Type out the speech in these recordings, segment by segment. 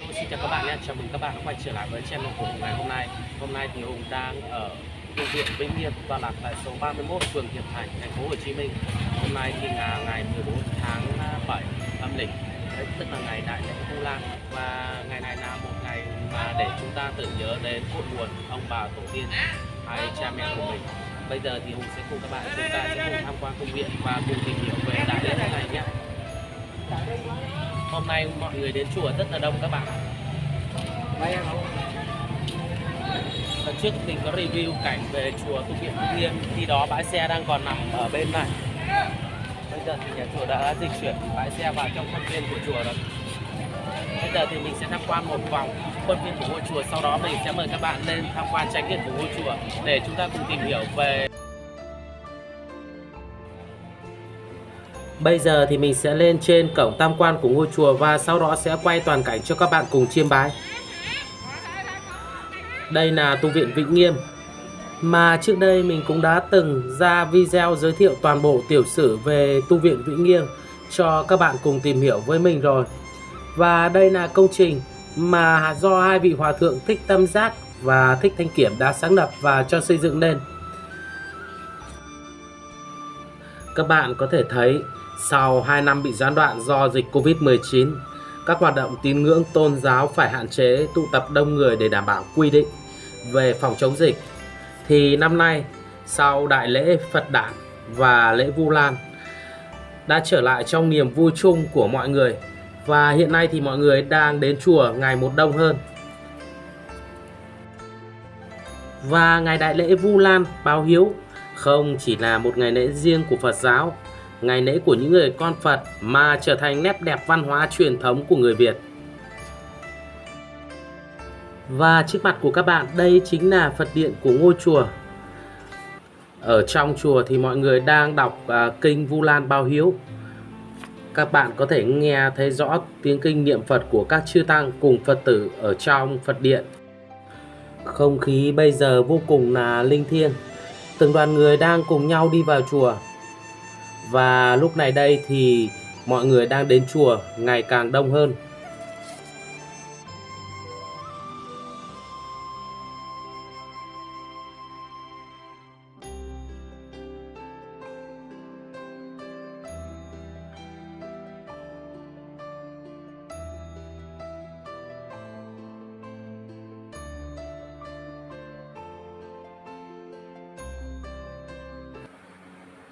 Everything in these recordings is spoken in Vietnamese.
Xin chào các bạn nhé, chào mừng các bạn đã quay trở lại với channel của Hùng ngày hôm nay. Hôm nay thì Hùng đang ở công viện Vĩnh Nghiệp và lạc tại số 31 phường Hiệp Thành, thành phố Hồ Chí Minh. Hôm nay thì là ngày 14 tháng 7 âm lịch. Đấy, tức là ngày Đại lễ Vu Lan. Và ngày này là một ngày mà để chúng ta tưởng nhớ đến cội nguồn ông bà tổ tiên hay cha mẹ của mình. Bây giờ thì Hùng sẽ cùng các bạn chúng ta sẽ cùng tham quan công viện và cùng tìm hiểu về đại lễ này nhé. Hôm nay mọi người đến chùa rất là đông các bạn Lần trước mình có review cảnh về chùa Tu Viện Nghiêm Khi đó bãi xe đang còn nằm ở bên này. Bây giờ thì nhà chùa đã dịch chuyển bãi xe vào trong khuôn viên của chùa rồi. Bây giờ thì mình sẽ tham quan một vòng khuôn viên của ngôi chùa. Sau đó mình sẽ mời các bạn lên tham quan trải nghiệm của ngôi chùa Để chúng ta cùng tìm hiểu về Bây giờ thì mình sẽ lên trên cổng tam quan của ngôi chùa và sau đó sẽ quay toàn cảnh cho các bạn cùng chiêm bái. Đây là tu viện Vĩnh Nghiêm mà trước đây mình cũng đã từng ra video giới thiệu toàn bộ tiểu sử về tu viện Vĩnh Nghiêm cho các bạn cùng tìm hiểu với mình rồi. Và đây là công trình mà do hai vị hòa thượng Thích Tâm Giác và Thích Thanh Kiểm đã sáng lập và cho xây dựng nên. Các bạn có thể thấy sau 2 năm bị gián đoạn do dịch Covid-19, các hoạt động tín ngưỡng tôn giáo phải hạn chế tụ tập đông người để đảm bảo quy định về phòng chống dịch. Thì năm nay, sau đại lễ Phật Đản và lễ Vu Lan đã trở lại trong niềm vui chung của mọi người và hiện nay thì mọi người đang đến chùa ngày một đông hơn. Và ngày đại lễ Vu Lan báo hiếu không chỉ là một ngày lễ riêng của Phật giáo ngày lễ của những người con Phật mà trở thành nét đẹp văn hóa truyền thống của người Việt. Và trước mặt của các bạn đây chính là Phật điện của ngôi chùa. Ở trong chùa thì mọi người đang đọc uh, kinh Vu Lan Bao Hiếu. Các bạn có thể nghe thấy rõ tiếng kinh niệm Phật của các chư tăng cùng Phật tử ở trong Phật điện. Không khí bây giờ vô cùng là linh thiêng. Từng đoàn người đang cùng nhau đi vào chùa và lúc này đây thì mọi người đang đến chùa ngày càng đông hơn.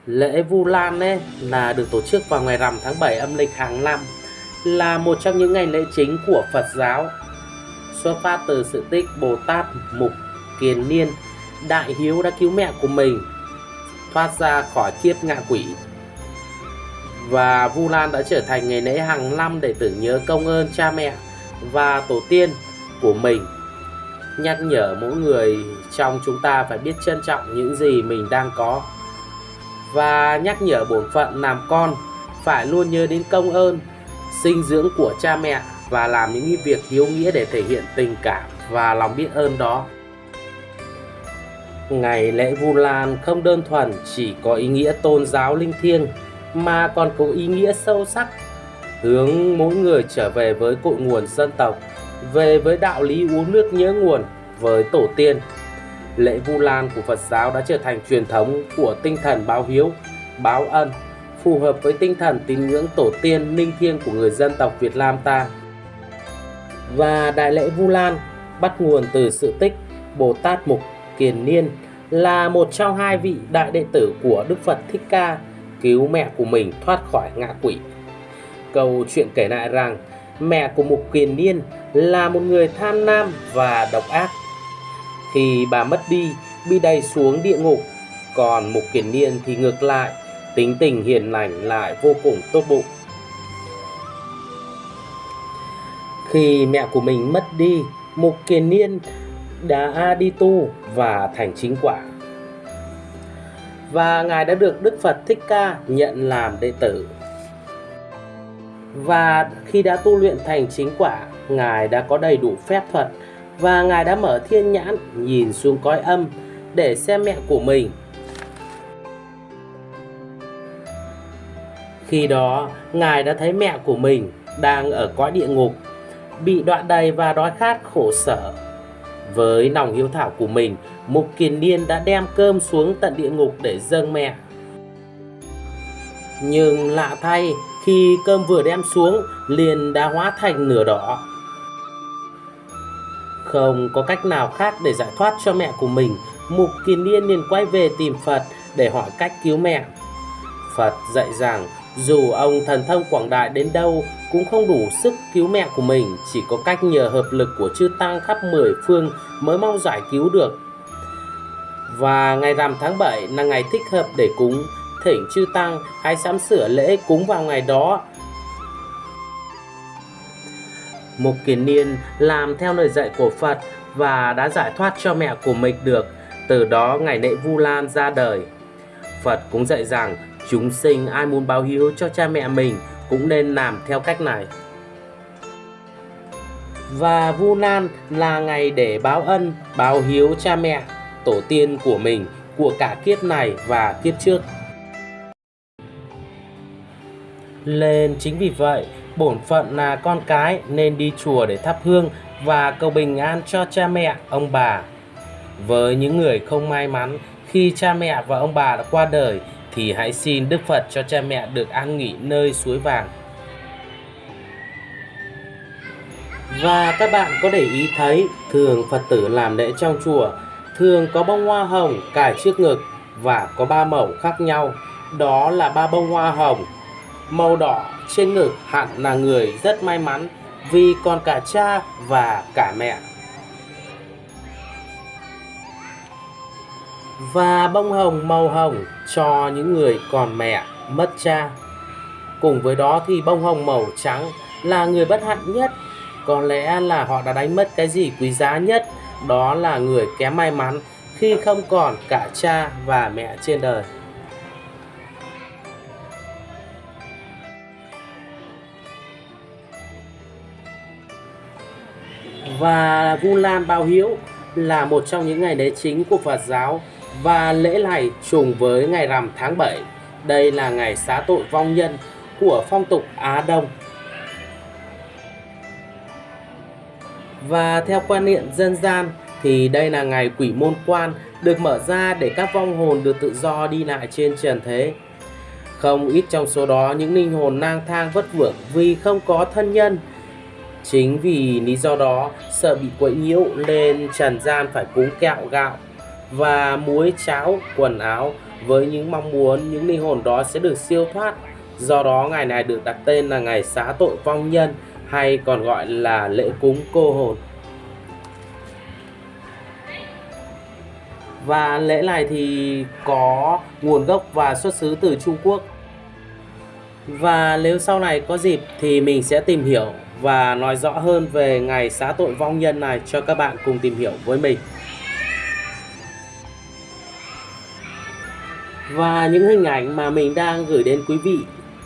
Lễ Vu Lan ấy là được tổ chức vào ngày rằm tháng 7 âm lịch hàng năm, là một trong những ngày lễ chính của Phật giáo. Xuất phát từ sự tích Bồ Tát Mục Kiền Niên, đại hiếu đã cứu mẹ của mình, thoát ra khỏi kiếp ngạ quỷ. Và Vu Lan đã trở thành ngày lễ hàng năm để tưởng nhớ công ơn cha mẹ và tổ tiên của mình. Nhắc nhở mỗi người trong chúng ta phải biết trân trọng những gì mình đang có và nhắc nhở bổn phận làm con phải luôn nhớ đến công ơn sinh dưỡng của cha mẹ và làm những việc hiếu nghĩa để thể hiện tình cảm và lòng biết ơn đó. Ngày lễ Vu Lan không đơn thuần chỉ có ý nghĩa tôn giáo linh thiêng mà còn có ý nghĩa sâu sắc hướng mỗi người trở về với cội nguồn dân tộc, về với đạo lý uống nước nhớ nguồn với tổ tiên lễ Vu Lan của Phật giáo đã trở thành truyền thống của tinh thần báo hiếu, báo ân, phù hợp với tinh thần tín ngưỡng tổ tiên linh thiêng của người dân tộc Việt Nam ta. Và đại lễ Vu Lan bắt nguồn từ sự tích Bồ Tát Mục Kiền Niên là một trong hai vị đại đệ tử của Đức Phật Thích Ca cứu mẹ của mình thoát khỏi ngạ quỷ. Câu chuyện kể lại rằng mẹ của Mục Kiền Niên là một người tham lam và độc ác khi bà mất đi, bị đầy xuống địa ngục. Còn Mục Kiền Niên thì ngược lại, tính tình hiền lành lại vô cùng tốt bụng. Khi mẹ của mình mất đi, Mục Kiền Niên đã đi tu và thành chính quả. Và Ngài đã được Đức Phật Thích Ca nhận làm đệ tử. Và khi đã tu luyện thành chính quả, Ngài đã có đầy đủ phép thuật và Ngài đã mở thiên nhãn nhìn xuống cõi âm để xem mẹ của mình. Khi đó, Ngài đã thấy mẹ của mình đang ở cõi địa ngục bị đoạn đầy và đói khát khổ sở. Với lòng hiếu thảo của mình, Mục Kiền Niên đã đem cơm xuống tận địa ngục để dâng mẹ. Nhưng lạ thay, khi cơm vừa đem xuống, liền đã hóa thành nửa đỏ. Không có cách nào khác để giải thoát cho mẹ của mình, Mục Kiền Liên liền quay về tìm Phật để hỏi cách cứu mẹ. Phật dạy rằng dù ông thần thông quảng đại đến đâu cũng không đủ sức cứu mẹ của mình, chỉ có cách nhờ hợp lực của chư tăng khắp mười phương mới mong giải cứu được. Và ngày rằm tháng 7 là ngày thích hợp để cúng, thỉnh chư tăng hãy sắm sửa lễ cúng vào ngày đó. Mục Kiền Niên làm theo lời dạy của Phật và đã giải thoát cho mẹ của mình được. Từ đó ngày lễ Vu Lan ra đời. Phật cũng dạy rằng chúng sinh ai muốn báo hiếu cho cha mẹ mình cũng nên làm theo cách này. Và Vu Lan là ngày để báo ân, báo hiếu cha mẹ, tổ tiên của mình của cả kiếp này và kiếp trước. Lên chính vì vậy, bổn phận là con cái nên đi chùa để thắp hương và cầu bình an cho cha mẹ, ông bà. Với những người không may mắn khi cha mẹ và ông bà đã qua đời thì hãy xin Đức Phật cho cha mẹ được an nghỉ nơi suối vàng. Và các bạn có để ý thấy thường Phật tử làm lễ trong chùa thường có bông hoa hồng cài trước ngực và có ba màu khác nhau. Đó là ba bông hoa hồng. Màu đỏ trên ngực hẳn là người rất may mắn vì còn cả cha và cả mẹ. Và bông hồng màu hồng cho những người còn mẹ mất cha. Cùng với đó thì bông hồng màu trắng là người bất hạnh nhất. Có lẽ là họ đã đánh mất cái gì quý giá nhất, đó là người kém may mắn khi không còn cả cha và mẹ trên đời. Và Vu Lan Bao Hiếu là một trong những ngày lễ chính của Phật giáo và lễ này trùng với ngày rằm tháng 7. Đây là ngày xá tội vong nhân của phong tục Á Đông. Và theo quan niệm dân gian thì đây là ngày quỷ môn quan được mở ra để các vong hồn được tự do đi lại trên trần thế. Không ít trong số đó những linh hồn lang thang vất vưởng vì không có thân nhân. Chính vì lý do đó, sợ bị quậy nhiễu nên trần gian phải cúng kẹo gạo và muối, cháo, quần áo với những mong muốn, những linh hồn đó sẽ được siêu thoát. Do đó, ngày này được đặt tên là ngày xá tội vong nhân, hay còn gọi là lễ cúng cô hồn. Và lễ này thì có nguồn gốc và xuất xứ từ Trung Quốc. Và nếu sau này có dịp thì mình sẽ tìm hiểu và nói rõ hơn về ngày xá tội vong nhân này cho các bạn cùng tìm hiểu với mình. Và những hình ảnh mà mình đang gửi đến quý vị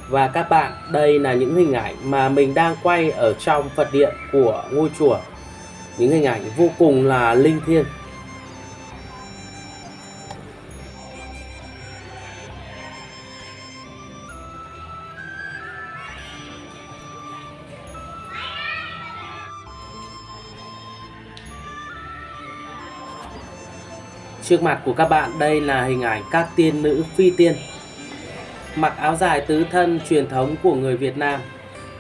và các bạn, đây là những hình ảnh mà mình đang quay ở trong Phật điện của ngôi chùa. Những hình ảnh vô cùng là linh thiêng. Trước mặt của các bạn, đây là hình ảnh các tiên nữ phi tiên. Mặc áo dài tứ thân truyền thống của người Việt Nam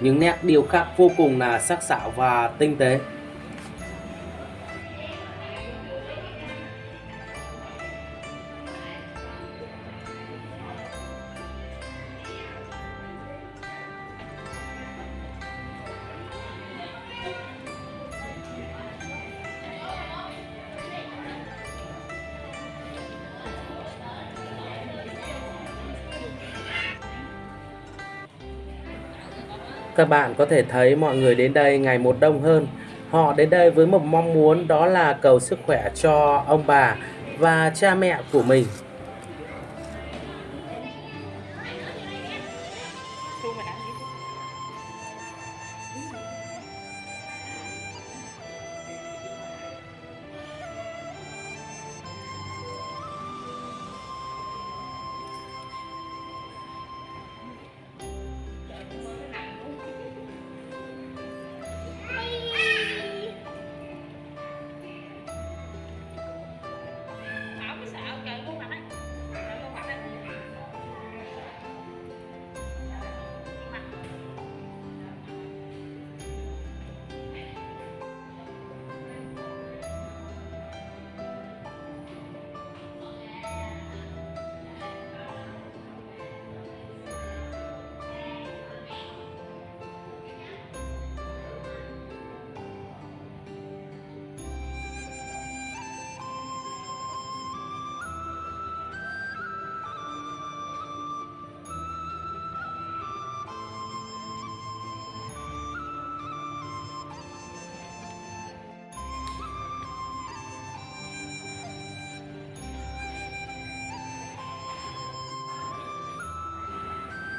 Những nét điêu khắc vô cùng là sắc sảo và tinh tế. Các bạn có thể thấy mọi người đến đây ngày một đông hơn. Họ đến đây với một mong muốn, đó là cầu sức khỏe cho ông bà và cha mẹ của mình.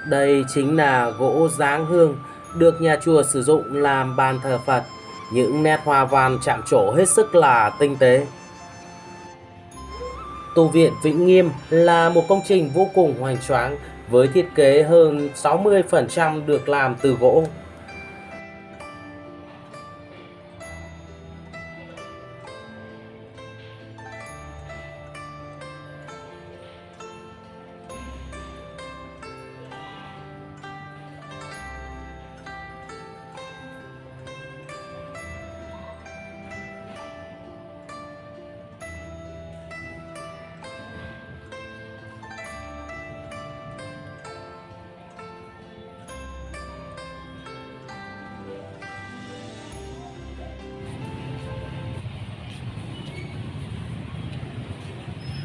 Đây chính là gỗ dáng hương được nhà chùa sử dụng làm bàn thờ Phật. Những nét hoa văn chạm trổ hết sức là tinh tế. Tu viện Vĩnh Nghiêm là một công trình vô cùng hoành tráng với thiết kế hơn 60% được làm từ gỗ.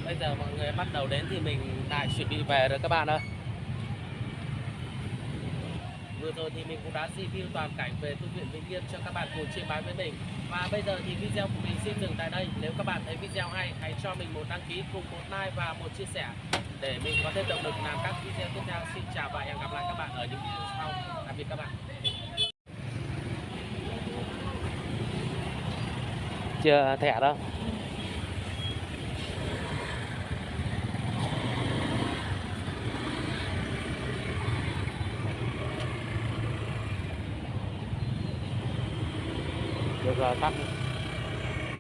Bây giờ mọi người bắt đầu đến thì mình lại chuẩn bị về rồi các bạn ơi. Vừa rồi thì mình cũng đã review toàn cảnh về tu viện Vĩnh Yên cho các bạn cùng chiêm bái với mình. Và bây giờ thì video của mình xin dừng tại đây. Nếu các bạn thấy video hay, hãy cho mình một đăng ký cùng một like và một chia sẻ để mình có thêm động lực làm các video tiếp theo. Xin chào và hẹn gặp lại các bạn ở những video sau. Tạm biệt các bạn. Chưa thẻ đâu.